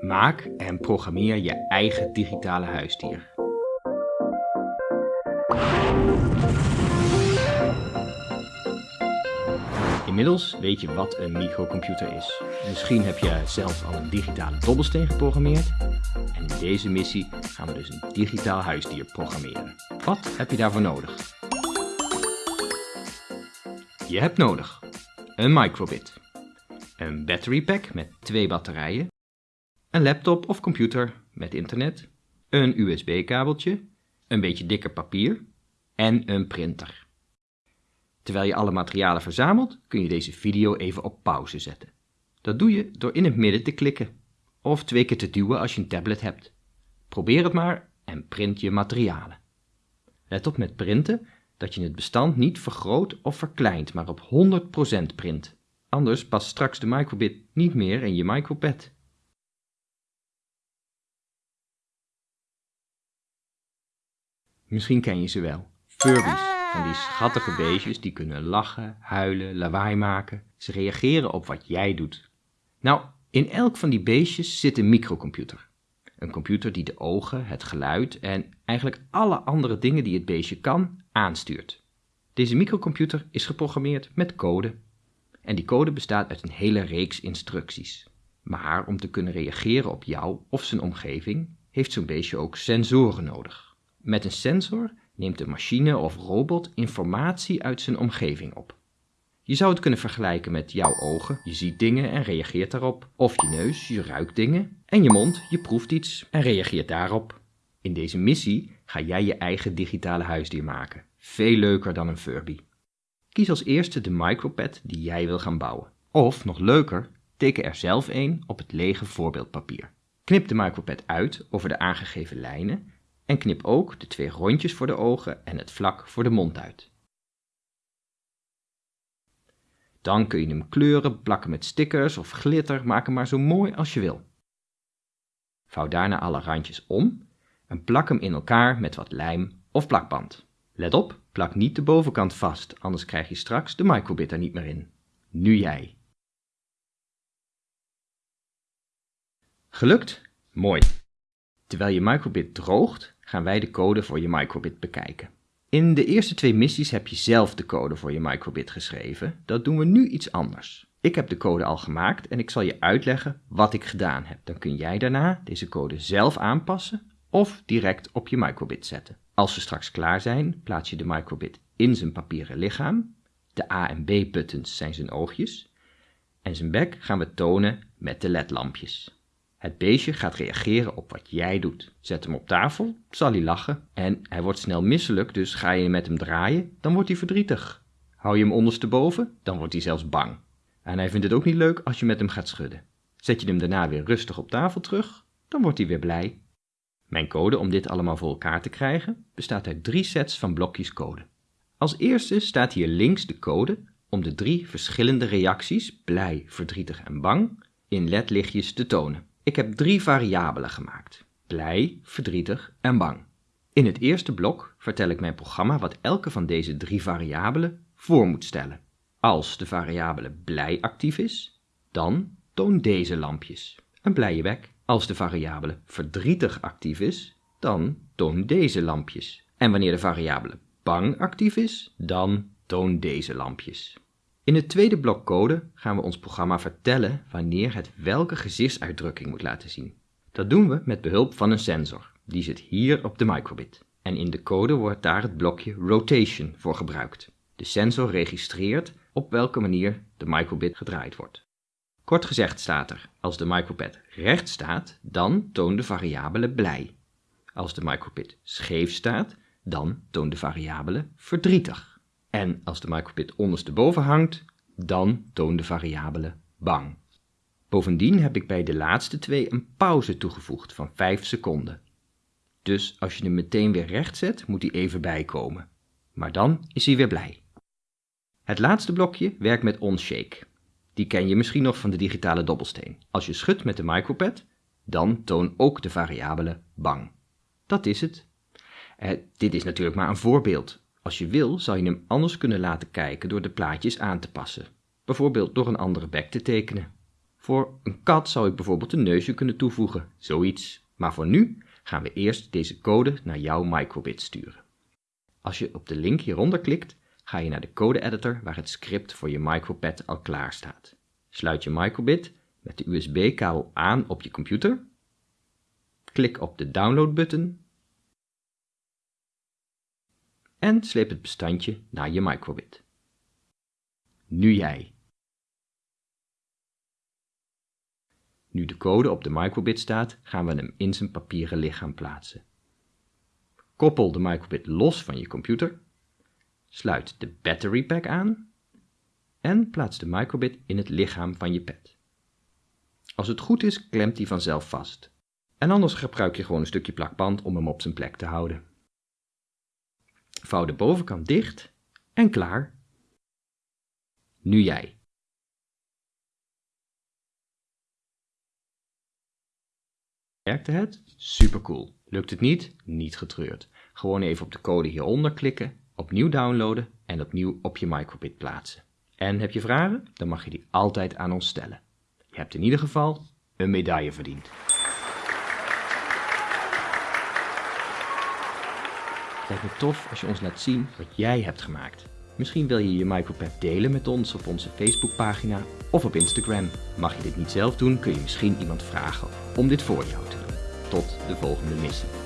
Maak en programmeer je eigen digitale huisdier. Inmiddels weet je wat een microcomputer is. Misschien heb je zelf al een digitale dobbelsteen geprogrammeerd. En in deze missie gaan we dus een digitaal huisdier programmeren. Wat heb je daarvoor nodig? Je hebt nodig een microbit, een battery pack met twee batterijen, een laptop of computer met internet, een USB-kabeltje, een beetje dikker papier en een printer. Terwijl je alle materialen verzamelt, kun je deze video even op pauze zetten. Dat doe je door in het midden te klikken of twee keer te duwen als je een tablet hebt. Probeer het maar en print je materialen. Let op met printen dat je het bestand niet vergroot of verkleint, maar op 100% print. Anders past straks de microbit niet meer in je micropad. Misschien ken je ze wel. Furbies. Van die schattige beestjes die kunnen lachen, huilen, lawaai maken. Ze reageren op wat jij doet. Nou, in elk van die beestjes zit een microcomputer. Een computer die de ogen, het geluid en eigenlijk alle andere dingen die het beestje kan, aanstuurt. Deze microcomputer is geprogrammeerd met code. En die code bestaat uit een hele reeks instructies. Maar om te kunnen reageren op jou of zijn omgeving, heeft zo'n beestje ook sensoren nodig. Met een sensor neemt de machine of robot informatie uit zijn omgeving op. Je zou het kunnen vergelijken met jouw ogen, je ziet dingen en reageert daarop, of je neus, je ruikt dingen, en je mond, je proeft iets en reageert daarop. In deze missie ga jij je eigen digitale huisdier maken, veel leuker dan een Furby. Kies als eerste de micropad die jij wil gaan bouwen. Of, nog leuker, teken er zelf een op het lege voorbeeldpapier. Knip de micropad uit over de aangegeven lijnen en knip ook de twee rondjes voor de ogen en het vlak voor de mond uit. Dan kun je hem kleuren, plakken met stickers of glitter, maken maar zo mooi als je wil. Vouw daarna alle randjes om en plak hem in elkaar met wat lijm of plakband. Let op, plak niet de bovenkant vast, anders krijg je straks de microbit er niet meer in. Nu jij. Gelukt? Mooi. Terwijl je microbit droogt, gaan wij de code voor je microbit bekijken. In de eerste twee missies heb je zelf de code voor je microbit geschreven. Dat doen we nu iets anders. Ik heb de code al gemaakt en ik zal je uitleggen wat ik gedaan heb. Dan kun jij daarna deze code zelf aanpassen of direct op je microbit zetten. Als we straks klaar zijn, plaats je de microbit in zijn papieren lichaam. De A en B buttons zijn zijn oogjes. En zijn bek gaan we tonen met de ledlampjes. Het beestje gaat reageren op wat jij doet. Zet hem op tafel, zal hij lachen en hij wordt snel misselijk, dus ga je met hem draaien, dan wordt hij verdrietig. Hou je hem ondersteboven, dan wordt hij zelfs bang. En hij vindt het ook niet leuk als je met hem gaat schudden. Zet je hem daarna weer rustig op tafel terug, dan wordt hij weer blij. Mijn code om dit allemaal voor elkaar te krijgen bestaat uit drie sets van blokjes code. Als eerste staat hier links de code om de drie verschillende reacties, blij, verdrietig en bang, in ledlichtjes te tonen. Ik heb drie variabelen gemaakt: blij, verdrietig en bang. In het eerste blok vertel ik mijn programma wat elke van deze drie variabelen voor moet stellen. Als de variabele blij actief is, dan toon deze lampjes. Een blije bek. Als de variabele verdrietig actief is, dan toon deze lampjes. En wanneer de variabele bang actief is, dan toon deze lampjes. In het tweede blok code gaan we ons programma vertellen wanneer het welke gezichtsuitdrukking moet laten zien. Dat doen we met behulp van een sensor. Die zit hier op de microbit. En in de code wordt daar het blokje rotation voor gebruikt. De sensor registreert op welke manier de microbit gedraaid wordt. Kort gezegd staat er, als de microbit recht staat, dan toont de variabele blij. Als de microbit scheef staat, dan toont de variabele verdrietig. En als de microbit ondersteboven hangt, dan toont de variabele bang. Bovendien heb ik bij de laatste twee een pauze toegevoegd van 5 seconden. Dus als je hem meteen weer recht zet, moet hij even bijkomen. Maar dan is hij weer blij. Het laatste blokje werkt met onshake. Die ken je misschien nog van de digitale dobbelsteen. Als je schudt met de micropad, dan toon ook de variabele bang. Dat is het. Eh, dit is natuurlijk maar een voorbeeld. Als je wil, zou je hem anders kunnen laten kijken door de plaatjes aan te passen, bijvoorbeeld door een andere bek te tekenen. Voor een kat zou ik bijvoorbeeld een neusje kunnen toevoegen, zoiets. Maar voor nu gaan we eerst deze code naar jouw microbit sturen. Als je op de link hieronder klikt, ga je naar de code editor waar het script voor je micropad al klaar staat. Sluit je microbit met de USB-kabel aan op je computer. Klik op de download-button en sleep het bestandje naar je microbit. Nu jij. Nu de code op de microbit staat, gaan we hem in zijn papieren lichaam plaatsen. Koppel de microbit los van je computer, sluit de battery pack aan en plaats de microbit in het lichaam van je pet. Als het goed is, klemt hij vanzelf vast. En anders gebruik je gewoon een stukje plakband om hem op zijn plek te houden. Vouw de bovenkant dicht en klaar. Nu jij. Werkte het? Supercool. Lukt het niet? Niet getreurd. Gewoon even op de code hieronder klikken, opnieuw downloaden en opnieuw op je microbit plaatsen. En heb je vragen? Dan mag je die altijd aan ons stellen. Je hebt in ieder geval een medaille verdiend. Het lijkt me tof als je ons laat zien wat jij hebt gemaakt. Misschien wil je je micropad delen met ons op onze Facebookpagina of op Instagram. Mag je dit niet zelf doen, kun je misschien iemand vragen om dit voor jou te doen. Tot de volgende missie.